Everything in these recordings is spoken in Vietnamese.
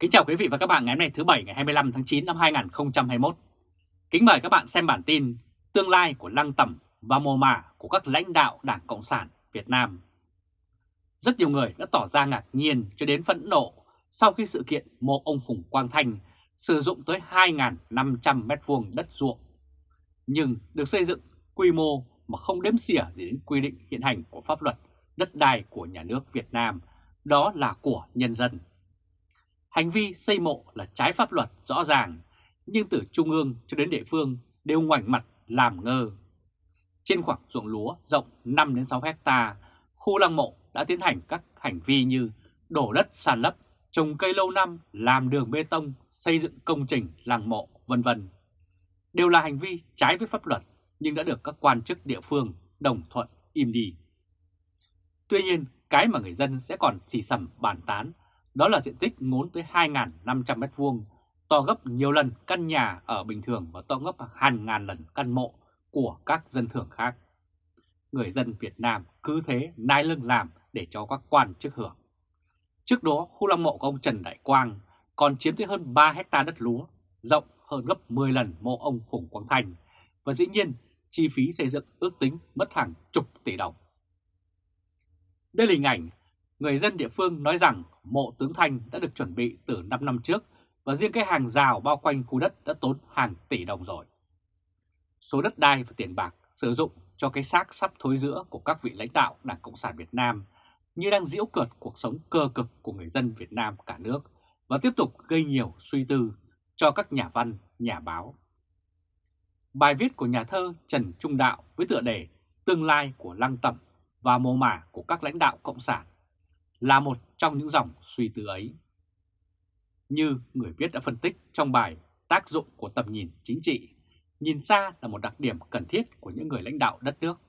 Kính chào quý vị và các bạn ngày hôm nay thứ Bảy ngày 25 tháng 9 năm 2021. Kính mời các bạn xem bản tin Tương lai của lăng tẩm và mồ mả của các lãnh đạo Đảng Cộng sản Việt Nam. Rất nhiều người đã tỏ ra ngạc nhiên cho đến phẫn nộ sau khi sự kiện mộ ông Phùng Quang Thanh sử dụng tới 2.500 m2 đất ruộng, nhưng được xây dựng quy mô mà không đếm xỉa đến quy định hiện hành của pháp luật đất đai của nhà nước Việt Nam, đó là của nhân dân. Hành vi xây mộ là trái pháp luật rõ ràng, nhưng từ trung ương cho đến địa phương đều ngoảnh mặt làm ngơ. Trên khoảng ruộng lúa rộng 5-6 hecta, khu lăng mộ đã tiến hành các hành vi như đổ đất sàn lấp, trồng cây lâu năm, làm đường bê tông, xây dựng công trình làng mộ, vân vân. Đều là hành vi trái với pháp luật nhưng đã được các quan chức địa phương đồng thuận im đi. Tuy nhiên, cái mà người dân sẽ còn xì xầm bàn tán đó là diện tích ngốn tới 2.500 m2, to gấp nhiều lần căn nhà ở bình thường và to gấp hàng ngàn lần căn mộ của các dân thường khác. Người dân Việt Nam cứ thế nai lưng làm để cho các quan chức hưởng. Trước đó, khu lăng mộ của ông Trần Đại Quang còn chiếm tới hơn 3 hecta đất lúa, rộng hơn gấp 10 lần mộ ông Phùng Quang Thành, và dĩ nhiên chi phí xây dựng ước tính mất hàng chục tỷ đồng. Đây là hình ảnh người dân địa phương nói rằng mộ tướng Thanh đã được chuẩn bị từ 5 năm trước và riêng cái hàng rào bao quanh khu đất đã tốn hàng tỷ đồng rồi. Số đất đai và tiền bạc sử dụng cho cái xác sắp thối giữa của các vị lãnh đạo Đảng Cộng sản Việt Nam như đang diễu cợt cuộc sống cơ cực của người dân Việt Nam cả nước và tiếp tục gây nhiều suy tư cho các nhà văn, nhà báo. Bài viết của nhà thơ Trần Trung Đạo với tựa đề Tương lai của lăng tẩm và mồ mả của các lãnh đạo Cộng sản là một trong những dòng suy tư ấy. Như người viết đã phân tích trong bài tác dụng của tầm nhìn chính trị, nhìn xa là một đặc điểm cần thiết của những người lãnh đạo đất nước.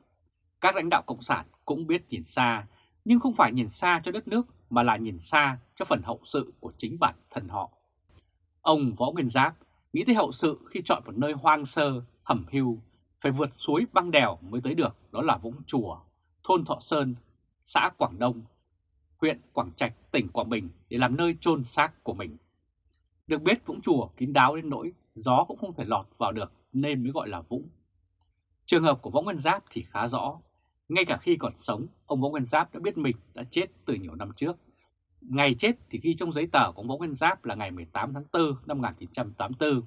Các lãnh đạo Cộng sản cũng biết nhìn xa, nhưng không phải nhìn xa cho đất nước mà là nhìn xa cho phần hậu sự của chính bản thân họ. Ông Võ Nguyên Giáp nghĩ tới hậu sự khi chọn một nơi hoang sơ, hầm hưu, phải vượt suối băng đèo mới tới được, đó là Vũng Chùa, thôn Thọ Sơn, xã Quảng Đông, huyện Quảng Trạch, tỉnh Quảng Bình để làm nơi chôn xác của mình. Được biết Vũng Chùa kín đáo đến nỗi gió cũng không thể lọt vào được nên mới gọi là Vũng. Trường hợp của Võ Nguyên Giáp thì khá rõ. Ngay cả khi còn sống, ông Võ Nguyên Giáp đã biết mình đã chết từ nhiều năm trước. Ngày chết thì ghi trong giấy tờ của ông Võ Nguyên Giáp là ngày 18 tháng 4 năm 1984,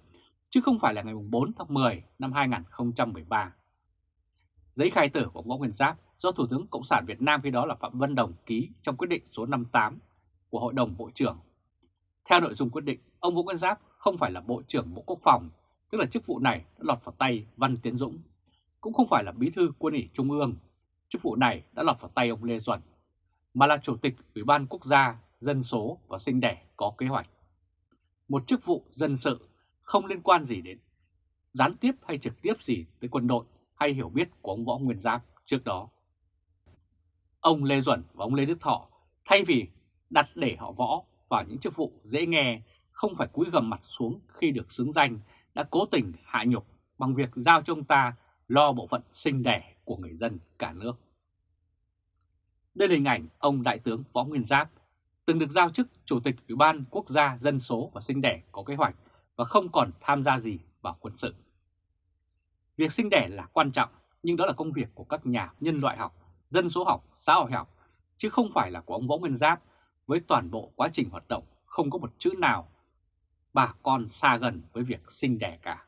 chứ không phải là ngày 4 tháng 10 năm 2013. Giấy khai tử của ông Võ Nguyên Giáp do Thủ tướng Cộng sản Việt Nam khi đó là Phạm Văn Đồng ký trong quyết định số 58 của Hội đồng Bộ trưởng. Theo nội dung quyết định, ông Vũ Nguyên Giáp không phải là Bộ trưởng Bộ Quốc phòng, tức là chức vụ này đã lọt vào tay Văn Tiến Dũng, cũng không phải là Bí thư Quân ủy Trung ương, chức vụ này đã lọt vào tay ông Lê Duẩn, mà là Chủ tịch Ủy ban Quốc gia Dân số và Sinh đẻ có kế hoạch. Một chức vụ dân sự không liên quan gì đến gián tiếp hay trực tiếp gì tới quân đội hay hiểu biết của ông Võ Nguyên Giáp trước đó. Ông Lê Duẩn và ông Lê Đức Thọ thay vì đặt để họ võ vào những chức vụ dễ nghe, không phải cúi gầm mặt xuống khi được xứng danh, đã cố tình hạ nhục bằng việc giao cho ông ta lo bộ phận sinh đẻ của người dân cả nước. Đây là hình ảnh ông Đại tướng Võ Nguyên Giáp, từng được giao chức Chủ tịch Ủy ban Quốc gia Dân số và Sinh đẻ có kế hoạch và không còn tham gia gì vào quân sự. Việc sinh đẻ là quan trọng, nhưng đó là công việc của các nhà nhân loại học dân số học, xã hội học, chứ không phải là của ông Võ Nguyên Giáp với toàn bộ quá trình hoạt động không có một chữ nào bà con xa gần với việc sinh đẻ cả.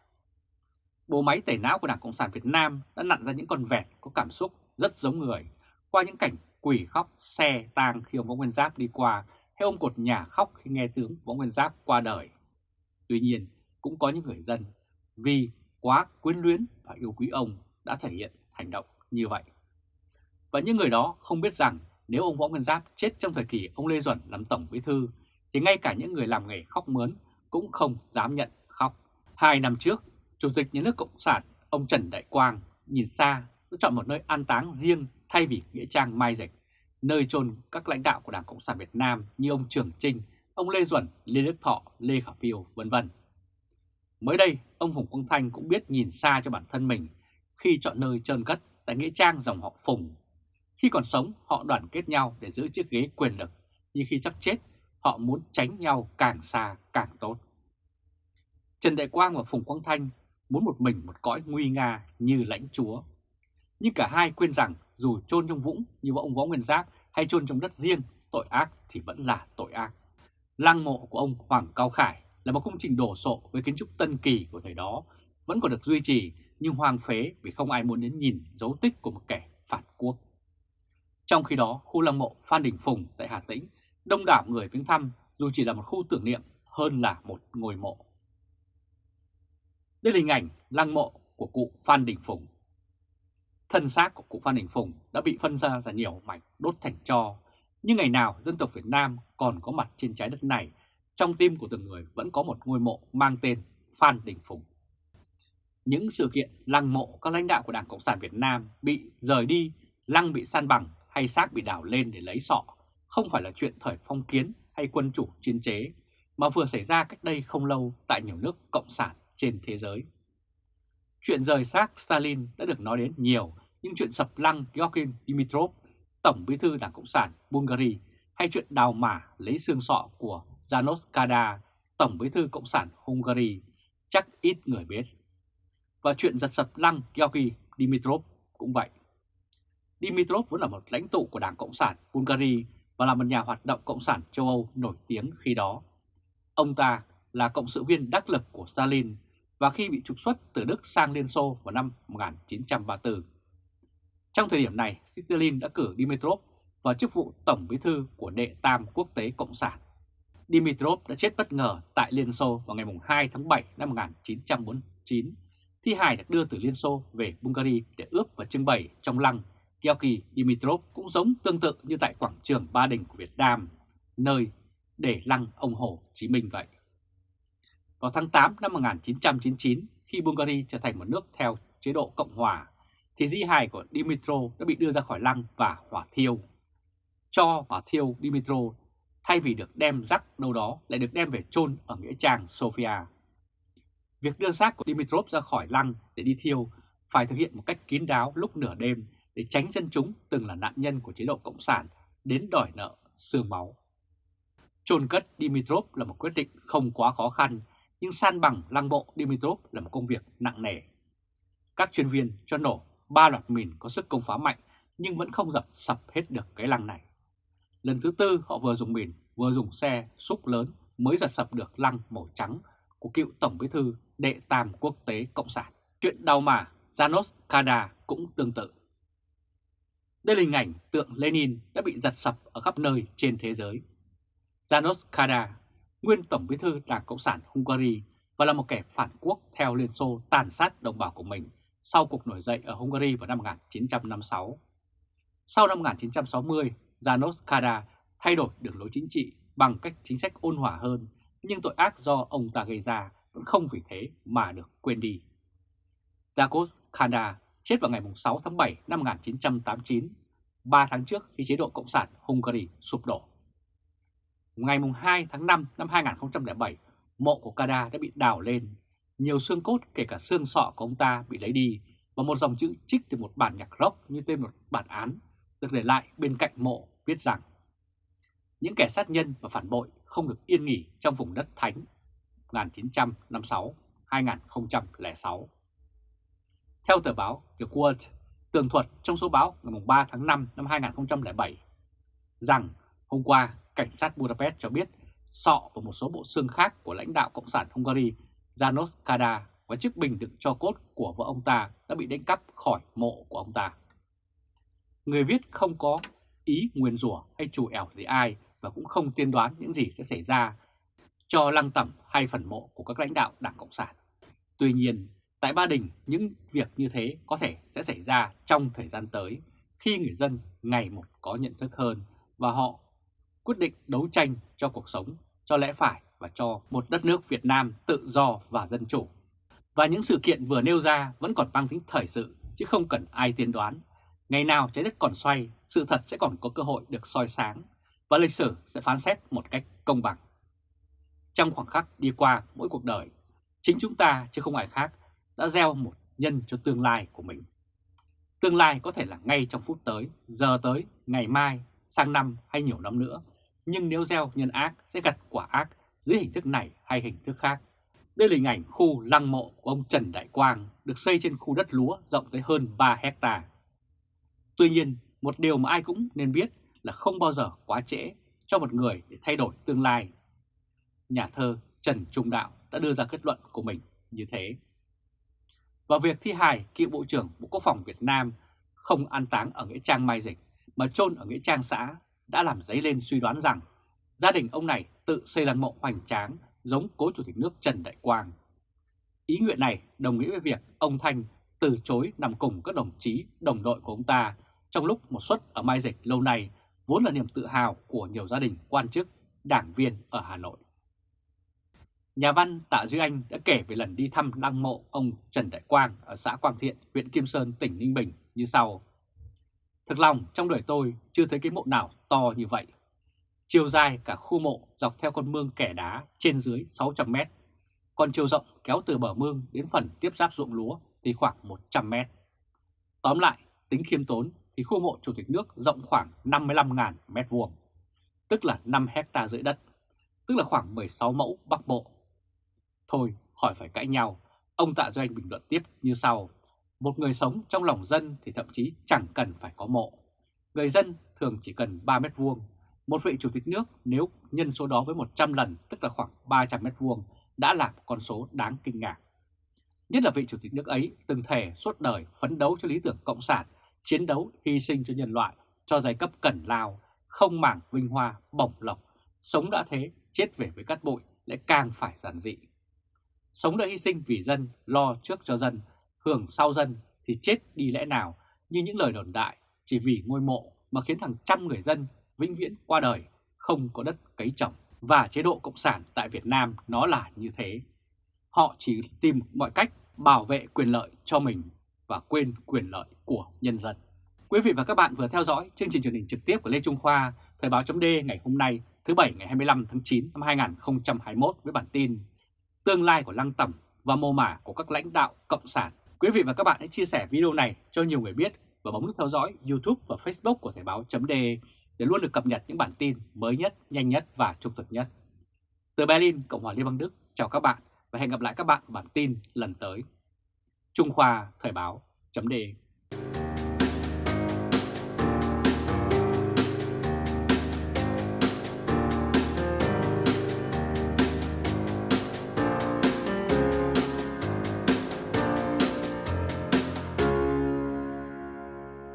Bộ máy tẩy não của Đảng Cộng sản Việt Nam đã nặn ra những con vẹt có cảm xúc rất giống người qua những cảnh quỷ khóc xe tang khi ông Võ Nguyên Giáp đi qua hay ông cột nhà khóc khi nghe tướng Võ Nguyên Giáp qua đời. Tuy nhiên, cũng có những người dân vì quá quyến luyến và yêu quý ông đã thể hiện hành động như vậy. Và những người đó không biết rằng nếu ông Võ Nguyên Giáp chết trong thời kỳ ông Lê Duẩn làm Tổng Bí Thư, thì ngay cả những người làm nghề khóc mướn cũng không dám nhận khóc. Hai năm trước, Chủ tịch Nhà nước Cộng sản ông Trần Đại Quang nhìn xa đã chọn một nơi an táng riêng thay vì Nghĩa Trang Mai Dịch, nơi chôn các lãnh đạo của Đảng Cộng sản Việt Nam như ông Trường Trinh, ông Lê Duẩn, Lê Đức Thọ, Lê Khả Phiêu, vân vân. Mới đây, ông Phùng Quang Thanh cũng biết nhìn xa cho bản thân mình khi chọn nơi trơn cất tại Nghĩa Trang dòng họ Phùng khi còn sống, họ đoàn kết nhau để giữ chiếc ghế quyền lực, nhưng khi sắp chết, họ muốn tránh nhau càng xa càng tốt. Trần Đại Quang và Phùng Quang Thanh muốn một mình một cõi nguy nga như lãnh chúa. Nhưng cả hai quên rằng dù chôn trong vũng như ông Võ Nguyên Giáp hay chôn trong đất riêng, tội ác thì vẫn là tội ác. Lăng mộ của ông Hoàng Cao Khải là một công trình đổ sộ với kiến trúc tân kỳ của thời đó, vẫn còn được duy trì nhưng hoang phế vì không ai muốn đến nhìn dấu tích của một kẻ phản quốc. Trong khi đó, khu lăng mộ Phan Đình Phùng tại Hà Tĩnh, đông đảo người viếng thăm dù chỉ là một khu tưởng niệm hơn là một ngôi mộ. Đây là hình ảnh lăng mộ của cụ Phan Đình Phùng. Thân xác của cụ Phan Đình Phùng đã bị phân ra ra nhiều mảnh đốt thành tro, nhưng ngày nào dân tộc Việt Nam còn có mặt trên trái đất này, trong tim của từng người vẫn có một ngôi mộ mang tên Phan Đình Phùng. Những sự kiện lăng mộ các lãnh đạo của Đảng Cộng sản Việt Nam bị rời đi, lăng bị san bằng hay xác bị đào lên để lấy sọ không phải là chuyện thời phong kiến hay quân chủ chiến chế, mà vừa xảy ra cách đây không lâu tại nhiều nước Cộng sản trên thế giới. Chuyện rời xác Stalin đã được nói đến nhiều, nhưng chuyện sập lăng Georgin Dimitrov, Tổng bí thư Đảng Cộng sản Bulgaria, hay chuyện đào mả lấy xương sọ của Janos Kada, Tổng bí thư Cộng sản Hungary, chắc ít người biết. Và chuyện giật sập lăng Georgi Dimitrov cũng vậy. Dimitrov vốn là một lãnh tụ của Đảng Cộng sản Bulgaria và là một nhà hoạt động Cộng sản châu Âu nổi tiếng khi đó. Ông ta là cộng sự viên đắc lực của Stalin và khi bị trục xuất từ Đức sang Liên Xô vào năm 1934. Trong thời điểm này, Stalin đã cử Dimitrov vào chức vụ Tổng bí thư của Đệ Tam Quốc tế Cộng sản. Dimitrov đã chết bất ngờ tại Liên Xô vào ngày 2 tháng 7 năm 1949. Thi hài được đưa từ Liên Xô về Bulgaria để ướp và trưng bày trong lăng Georgy Dimitrov cũng giống tương tự như tại quảng trường Ba Đình của Việt Nam, nơi để lăng ông Hồ Chí Minh vậy. Vào tháng 8 năm 1999, khi Bulgaria trở thành một nước theo chế độ Cộng Hòa, thì di hài của Dimitrov đã bị đưa ra khỏi lăng và hỏa thiêu. Cho hỏa thiêu Dimitrov thay vì được đem rắc đâu đó lại được đem về chôn ở Nghĩa Trang Sofia. Việc đưa xác của Dimitrov ra khỏi lăng để đi thiêu phải thực hiện một cách kín đáo lúc nửa đêm để tránh dân chúng từng là nạn nhân của chế độ Cộng sản đến đòi nợ xương máu. Trôn cất Dimitrov là một quyết định không quá khó khăn, nhưng san bằng lăng mộ Dimitrov là một công việc nặng nề. Các chuyên viên cho nổ ba loạt mìn có sức công phá mạnh nhưng vẫn không dập sập hết được cái lăng này. Lần thứ tư họ vừa dùng mìn vừa dùng xe xúc lớn mới giật sập được lăng màu trắng của cựu Tổng bí thư đệ tam quốc tế Cộng sản. Chuyện đau mà Janos Kada cũng tương tự. Đây là hình ảnh tượng Lenin đã bị giật sập ở khắp nơi trên thế giới. Janos Kada, nguyên Tổng bí thư Đảng Cộng sản Hungary và là một kẻ phản quốc theo Liên Xô tàn sát đồng bào của mình sau cuộc nổi dậy ở Hungary vào năm 1956. Sau năm 1960, Janos Kada thay đổi đường lối chính trị bằng cách chính sách ôn hòa hơn, nhưng tội ác do ông ta gây ra vẫn không vì thế mà được quên đi. Janos Kada chết vào ngày 6 tháng 7 năm 1989, 3 tháng trước khi chế độ Cộng sản Hungary sụp đổ. Ngày 2 tháng 5 năm 2007, mộ của Kada đã bị đào lên, nhiều xương cốt kể cả xương sọ của ông ta bị lấy đi và một dòng chữ trích từ một bản nhạc rock như tên một bản án được để lại bên cạnh mộ viết rằng những kẻ sát nhân và phản bội không được yên nghỉ trong vùng đất thánh 1956-2006. Theo tờ báo The World, tường thuật trong số báo ngày 3 tháng 5 năm 2007 rằng hôm qua cảnh sát Budapest cho biết sọ và một số bộ xương khác của lãnh đạo Cộng sản Hungary Janos Kada và chiếc bình đựng cho cốt của vợ ông ta đã bị đánh cắp khỏi mộ của ông ta. Người viết không có ý nguyền rủa hay chủ ẻo gì ai và cũng không tiên đoán những gì sẽ xảy ra cho lăng tẩm hay phần mộ của các lãnh đạo Đảng Cộng sản. Tuy nhiên, Tại Ba Đình, những việc như thế có thể sẽ xảy ra trong thời gian tới khi người dân ngày một có nhận thức hơn và họ quyết định đấu tranh cho cuộc sống, cho lẽ phải và cho một đất nước Việt Nam tự do và dân chủ. Và những sự kiện vừa nêu ra vẫn còn mang tính thời sự chứ không cần ai tiên đoán. Ngày nào trái đất còn xoay, sự thật sẽ còn có cơ hội được soi sáng và lịch sử sẽ phán xét một cách công bằng. Trong khoảng khắc đi qua mỗi cuộc đời, chính chúng ta chứ không ai khác đã gieo một nhân cho tương lai của mình. Tương lai có thể là ngay trong phút tới, giờ tới, ngày mai, sang năm hay nhiều năm nữa, nhưng nếu gieo nhân ác sẽ gặt quả ác dưới hình thức này hay hình thức khác. Đây là hình ảnh khu lăng mộ của ông Trần Đại Quang được xây trên khu đất lúa rộng tới hơn 3 hecta. Tuy nhiên, một điều mà ai cũng nên biết là không bao giờ quá trễ cho một người để thay đổi tương lai. Nhà thơ Trần Trung Đạo đã đưa ra kết luận của mình như thế. Và việc thi hài cựu Bộ trưởng Bộ Quốc phòng Việt Nam không an táng ở Nghĩa Trang Mai Dịch mà chôn ở Nghĩa Trang xã đã làm dấy lên suy đoán rằng gia đình ông này tự xây lăng mộ hoành tráng giống cố Chủ tịch nước Trần Đại Quang. Ý nguyện này đồng nghĩa với việc ông Thanh từ chối nằm cùng các đồng chí đồng đội của ông ta trong lúc một suất ở Mai Dịch lâu nay vốn là niềm tự hào của nhiều gia đình quan chức, đảng viên ở Hà Nội. Nhà văn Tạ Duy Anh đã kể về lần đi thăm lăng mộ ông Trần Đại Quang ở xã Quang Thiện, huyện Kim Sơn, tỉnh Ninh Bình như sau. Thực lòng trong đời tôi chưa thấy cái mộ nào to như vậy. Chiều dài cả khu mộ dọc theo con mương kẻ đá trên dưới 600 mét. Còn chiều rộng kéo từ bờ mương đến phần tiếp giáp ruộng lúa thì khoảng 100 mét. Tóm lại, tính khiêm tốn thì khu mộ Chủ tịch nước rộng khoảng 55.000 mét vuông, tức là 5 hecta rưỡi đất, tức là khoảng 16 mẫu bắc bộ. Thôi, khỏi phải cãi nhau, ông Tạ Duy Anh bình luận tiếp như sau. Một người sống trong lòng dân thì thậm chí chẳng cần phải có mộ. Người dân thường chỉ cần 3 mét vuông. Một vị chủ tịch nước nếu nhân số đó với 100 lần tức là khoảng 300 mét vuông đã là một con số đáng kinh ngạc. Nhất là vị chủ tịch nước ấy từng thể suốt đời phấn đấu cho lý tưởng cộng sản, chiến đấu hy sinh cho nhân loại, cho giai cấp cẩn lao, không mảng vinh hoa, bổng lộc, sống đã thế, chết về với cát bụi lại càng phải giản dị. Sống đã hy sinh vì dân, lo trước cho dân, hưởng sau dân thì chết đi lẽ nào như những lời đồn đại chỉ vì ngôi mộ mà khiến hàng trăm người dân vĩnh viễn qua đời, không có đất cấy trồng. Và chế độ Cộng sản tại Việt Nam nó là như thế. Họ chỉ tìm mọi cách bảo vệ quyền lợi cho mình và quên quyền lợi của nhân dân. Quý vị và các bạn vừa theo dõi chương trình truyền hình trực tiếp của Lê Trung Khoa, Thời báo chấm ngày hôm nay thứ Bảy ngày 25 tháng 9 năm 2021 với bản tin Tương lai của lăng tẩm và mô mả của các lãnh đạo Cộng sản Quý vị và các bạn hãy chia sẻ video này cho nhiều người biết và bấm nút theo dõi YouTube và Facebook của Thời báo .de để luôn được cập nhật những bản tin mới nhất, nhanh nhất và trung thực nhất. Từ Berlin, Cộng hòa Liên bang Đức, chào các bạn và hẹn gặp lại các bạn bản tin lần tới. Trung Khoa Thời báo .de